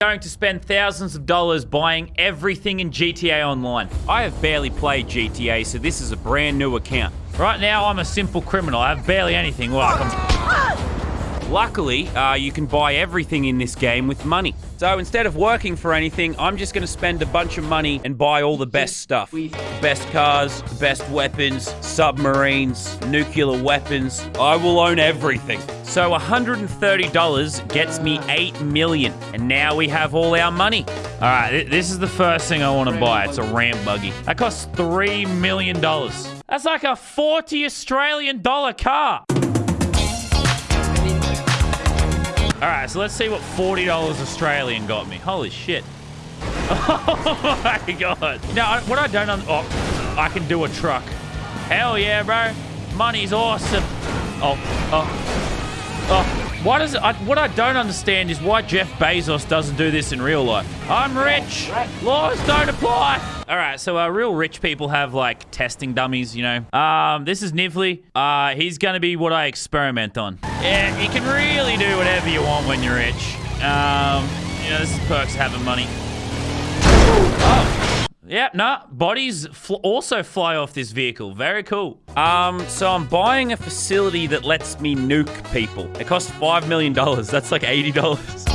going to spend thousands of dollars buying everything in GTA Online. I have barely played GTA, so this is a brand new account. Right now, I'm a simple criminal. I have barely anything. I'm... Luckily, uh, you can buy everything in this game with money. So instead of working for anything, I'm just going to spend a bunch of money and buy all the best stuff. Best cars, best weapons, submarines, nuclear weapons. I will own everything. So $130 gets me 8 million. And now we have all our money. All right, th this is the first thing I want to buy. It's a ramp buggy. That costs $3 million. That's like a 40 Australian dollar car. All right, so let's see what $40 Australian got me. Holy shit. Oh my god. Now, what I don't... Oh, I can do a truck. Hell yeah, bro. Money's awesome. Oh, oh, oh. Why does it, I, what I don't understand is why Jeff Bezos doesn't do this in real life. I'm rich. Laws don't apply. All right, so uh, real rich people have like testing dummies, you know. Um, this is Nivli. Uh, he's gonna be what I experiment on. Yeah, you can really do whatever you want when you're rich. Um, you know, this is perks having money. Oh. Yeah, nah, bodies fl also fly off this vehicle. Very cool. Um, so I'm buying a facility that lets me nuke people. It costs $5 million. That's like $80.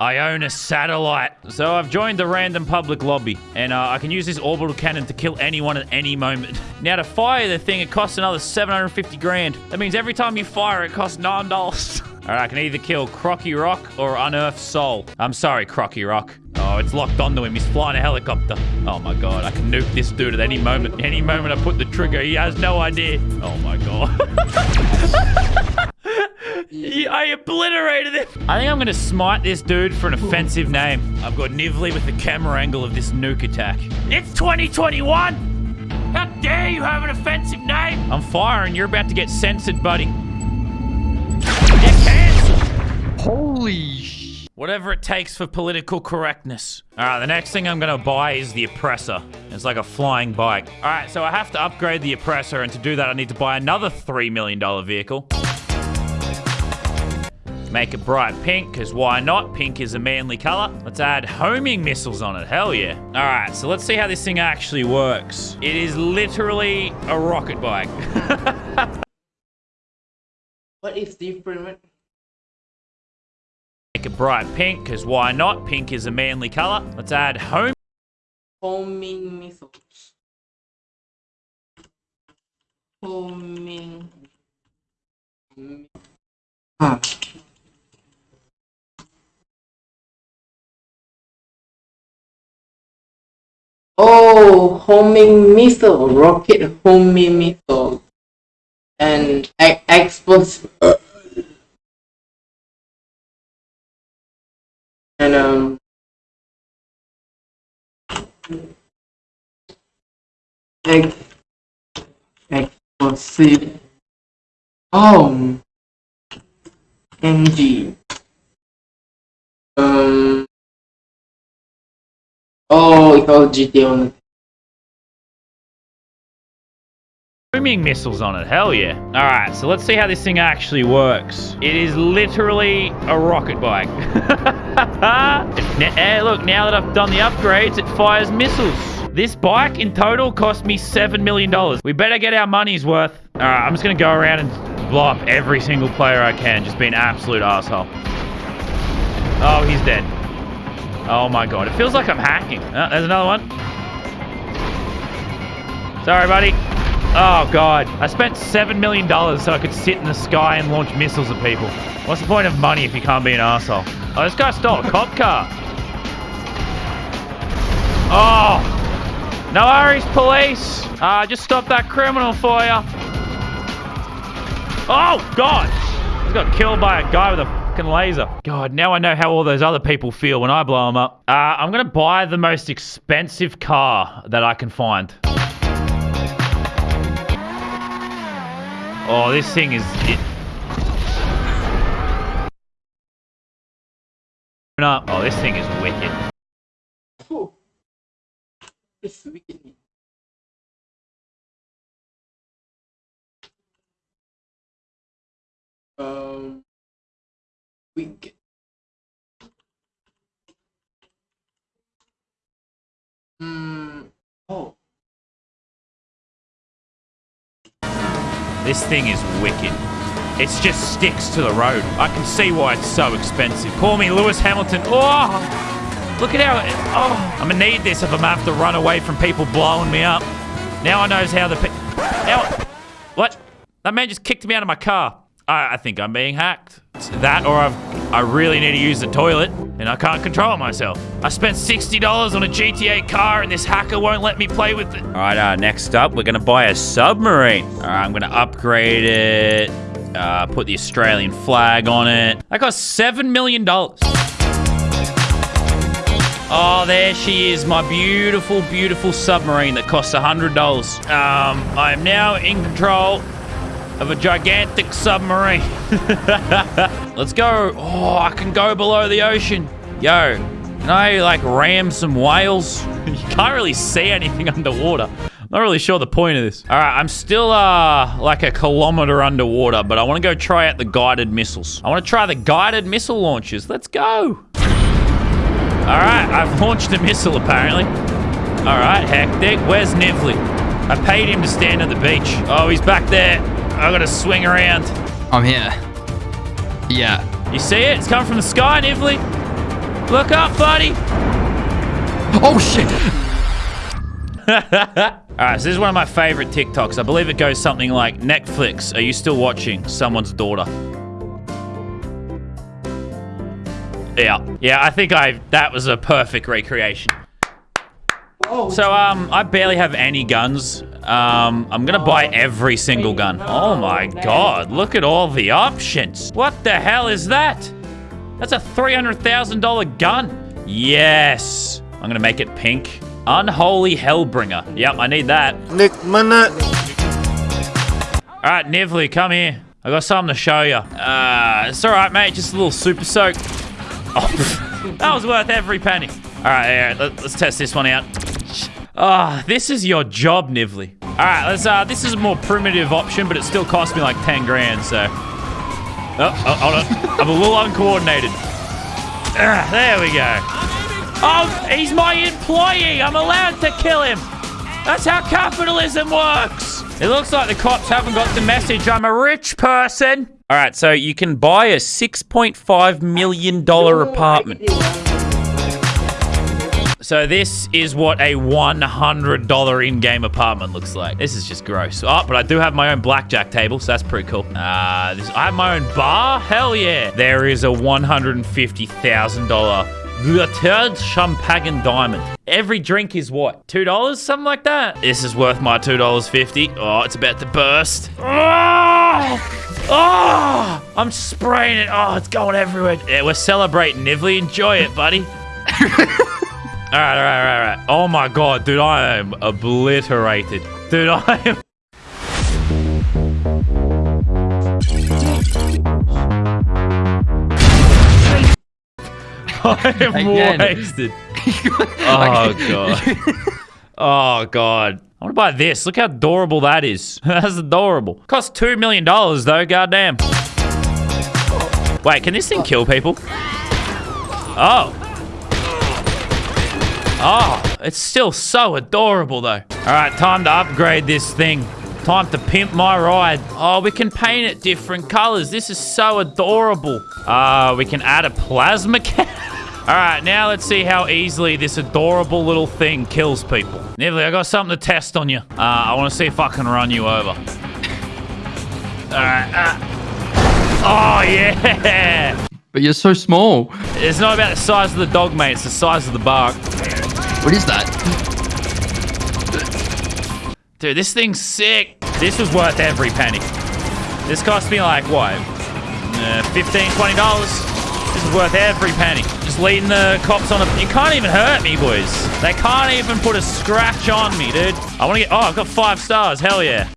I own a satellite. So I've joined the random public lobby, and uh, I can use this orbital cannon to kill anyone at any moment. Now, to fire the thing, it costs another 750 grand. That means every time you fire, it costs $9. All right, I can either kill Crocky Rock or Unearth Soul. I'm sorry, Crocky Rock. It's locked onto him. He's flying a helicopter. Oh my god, I can nuke this dude at any moment. Any moment I put the trigger, he has no idea. Oh my god. I obliterated it. I think I'm going to smite this dude for an offensive name. I've got Nivli with the camera angle of this nuke attack. It's 2021! How dare you have an offensive name? I'm firing. You're about to get censored, buddy. Get canceled. Holy Whatever it takes for political correctness. All right, the next thing I'm gonna buy is the oppressor. It's like a flying bike. All right, so I have to upgrade the oppressor, and to do that, I need to buy another $3 million vehicle. Make it bright pink, because why not? Pink is a manly color. Let's add homing missiles on it. Hell yeah. All right, so let's see how this thing actually works. It is literally a rocket bike. what is different? Bright pink, because why not? Pink is a manly color. Let's add home. Homing missiles. Homing. Huh. Oh, homing missile, rocket homing missile, and explosive. And um, X X ex explosive. Oh, NG. Um. Oh, it's all GTA on Homing missiles on it, hell yeah. Alright, so let's see how this thing actually works. It is literally a rocket bike. hey, eh, look, now that I've done the upgrades, it fires missiles. This bike in total cost me $7 million. We better get our money's worth. Alright, I'm just gonna go around and blow up every single player I can. Just be an absolute asshole. Oh, he's dead. Oh my god, it feels like I'm hacking. Oh, there's another one. Sorry, buddy. Oh god, I spent $7 million so I could sit in the sky and launch missiles at people. What's the point of money if you can't be an asshole? Oh, this guy stole a cop car. Oh! No worries, police! Uh, just stop that criminal for you. Oh, God! He got killed by a guy with a fucking laser. God, now I know how all those other people feel when I blow them up. Uh, I'm gonna buy the most expensive car that I can find. Oh, this thing is... It... Oh, this thing is wicked. Oh. It's wicked. Um... weekend. This thing is wicked. It just sticks to the road. I can see why it's so expensive. Call me Lewis Hamilton. Oh, look at how. Oh, I'm gonna need this if I'm gonna have to run away from people blowing me up. Now I knows how the. Now, what? That man just kicked me out of my car. I, I think I'm being hacked. It's that, or I've, I really need to use the toilet, and I can't control myself. I spent sixty dollars on a GTA car, and this hacker won't let me play with it. All right, uh, next up, we're gonna buy a submarine. All right, I'm gonna upgrade it. Uh, put the Australian flag on it. That cost seven million dollars. Oh, there she is, my beautiful, beautiful submarine that costs $100. Um, I am now in control of a gigantic submarine. Let's go. Oh, I can go below the ocean. Yo, can I, like, ram some whales? you can't really see anything underwater. I'm not really sure the point of this. All right, I'm still, uh, like a kilometer underwater, but I want to go try out the guided missiles. I want to try the guided missile launches. Let's go. All right, I've launched a missile apparently. All right, hectic. Where's Nivli? I paid him to stand at the beach. Oh, he's back there. I gotta swing around. I'm here. Yeah. You see it? It's coming from the sky, Nivli. Look up, buddy. Oh shit! All right, so this is one of my favorite TikToks. I believe it goes something like Netflix. Are you still watching someone's daughter? Yeah, yeah. I think I that was a perfect recreation. Oh. So um, I barely have any guns. Um, I'm gonna buy every single gun. Oh my god, look at all the options. What the hell is that? That's a $300,000 gun. Yes. I'm gonna make it pink. Unholy Hellbringer. Yep, I need that. Nick Minute. All right, Nivli, come here. I got something to show you. Uh, it's all right, mate. Just a little super soak. Oh, that was worth every penny. All right, all right let, us test this one out. Ah, this is your job, Nivli. All right, let's. Uh, this is a more primitive option, but it still cost me like 10 grand. So, oh, oh hold on. I'm a little uncoordinated. Ah, there we go. Oh, he's my employee. I'm allowed to kill him. That's how capitalism works. It looks like the cops haven't got the message. I'm a rich person. All right, so you can buy a $6.5 million apartment. So this is what a $100 in-game apartment looks like. This is just gross. Oh, but I do have my own blackjack table, so that's pretty cool. Uh, this, I have my own bar? Hell yeah. There is a $150,000 Bleuter'd Champagne Diamond. Every drink is what? $2? Something like that? This is worth my $2.50. Oh, it's about to burst. Oh! Oh! I'm spraying it. Oh, it's going everywhere. Yeah, we're celebrating, Nivli. Enjoy it, buddy. All right, all right, all right, all right. Oh my god, dude, I am obliterated. Dude, I am. I am Again. wasted. oh god. Oh god. I want to buy this. Look how adorable that is. That's adorable. Cost two million dollars though. Goddamn. Wait, can this thing kill people? Oh. Oh, it's still so adorable though. All right, time to upgrade this thing. Time to pimp my ride. Oh, we can paint it different colors. This is so adorable. Uh, we can add a plasma can. All right, now let's see how easily this adorable little thing kills people. Nivli, I got something to test on you. Uh, I want to see if I can run you over. All right. Uh. Oh, yeah. But you're so small. It's not about the size of the dog, mate. It's the size of the bark. What is that? Dude, this thing's sick. This was worth every penny. This cost me like, what? Uh, $15, $20. This is worth every penny. Just leading the cops on a... You can't even hurt me, boys. They can't even put a scratch on me, dude. I want to get... Oh, I've got five stars. Hell yeah.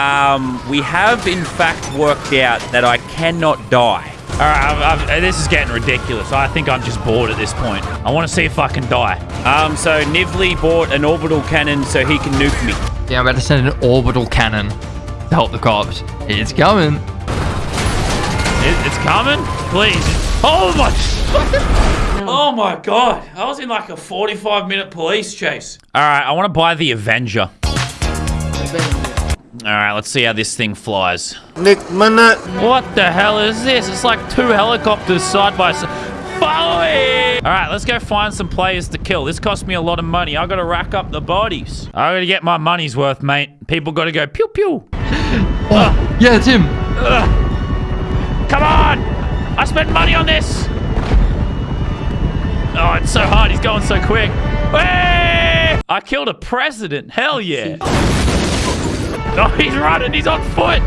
Um, we have in fact worked out that I cannot die. All right, I've, I've, this is getting ridiculous. I think I'm just bored at this point. I want to see if I can die. Um, so Nivli bought an orbital cannon so he can nuke me. Yeah, I'm about to send an orbital cannon to help the cops. It's coming. It, it's coming? Please. Oh my. oh my god. I was in like a 45 minute police chase. Alright, I want to buy the Avenger. Alright, let's see how this thing flies. Nick Minute. What the hell is this? It's like two helicopters side by side. Follow me! Alright, let's go find some players to kill. This cost me a lot of money. I gotta rack up the bodies. I gotta get my money's worth, mate. People gotta go pew pew. Oh, yeah, it's him. Come on! I spent money on this! Oh, it's so hard. He's going so quick. Hey! I killed a president. Hell yeah. Oh, he's running. He's on foot.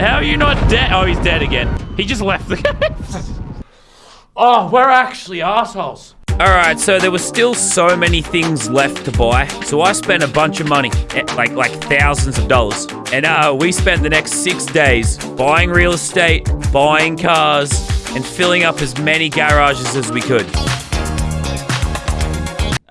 How are you not dead? Oh, he's dead again. He just left the oh, we're actually assholes. Alright, so there were still so many things left to buy. So I spent a bunch of money, eh, like like thousands of dollars. And uh, we spent the next six days buying real estate, buying cars, and filling up as many garages as we could.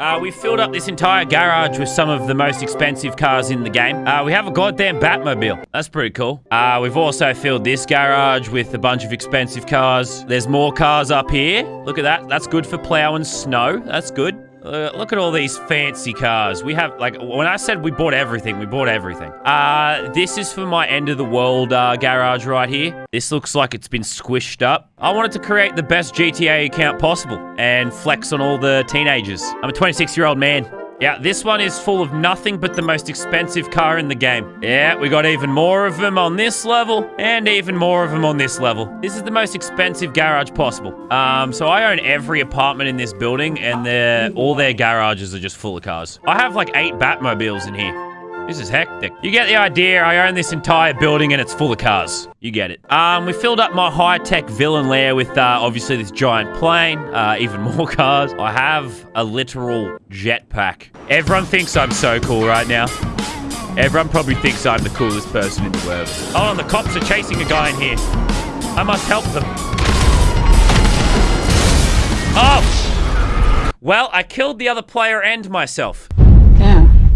Uh, we filled up this entire garage with some of the most expensive cars in the game. Uh, we have a goddamn Batmobile. That's pretty cool. Uh, we've also filled this garage with a bunch of expensive cars. There's more cars up here. Look at that. That's good for plowing snow. That's good. Uh, look at all these fancy cars. We have, like, when I said we bought everything, we bought everything. Uh, this is for my end of the world uh, garage right here. This looks like it's been squished up. I wanted to create the best GTA account possible and flex on all the teenagers. I'm a 26-year-old man. Yeah, this one is full of nothing but the most expensive car in the game. Yeah, we got even more of them on this level and even more of them on this level. This is the most expensive garage possible. Um, so I own every apartment in this building and all their garages are just full of cars. I have like eight Batmobiles in here. This is hectic. You get the idea. I own this entire building and it's full of cars. You get it. Um, we filled up my high-tech villain lair with, uh, obviously this giant plane, uh, even more cars. I have a literal jetpack. Everyone thinks I'm so cool right now. Everyone probably thinks I'm the coolest person in the world. Hold on, the cops are chasing a guy in here. I must help them. Oh! Well, I killed the other player and myself.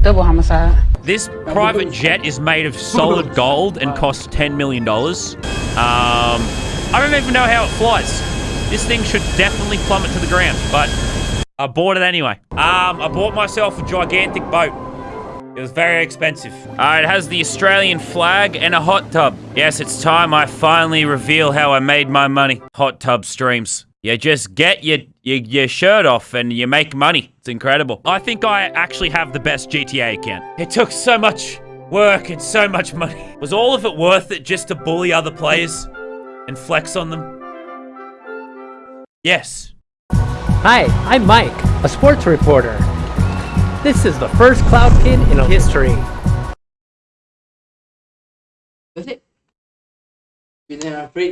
Double homicide. This private jet is made of solid gold and costs $10 million. Um, I don't even know how it flies. This thing should definitely plummet to the ground, but I bought it anyway. Um, I bought myself a gigantic boat. It was very expensive. Uh, it has the Australian flag and a hot tub. Yes, it's time I finally reveal how I made my money. Hot tub streams. You just get your, your, your shirt off and you make money. It's incredible. I think I actually have the best GTA account. It took so much work and so much money. Was all of it worth it just to bully other players and flex on them? Yes. Hi, I'm Mike, a sports reporter. This is the first Cloud Kid in history. That's it. Been there, free.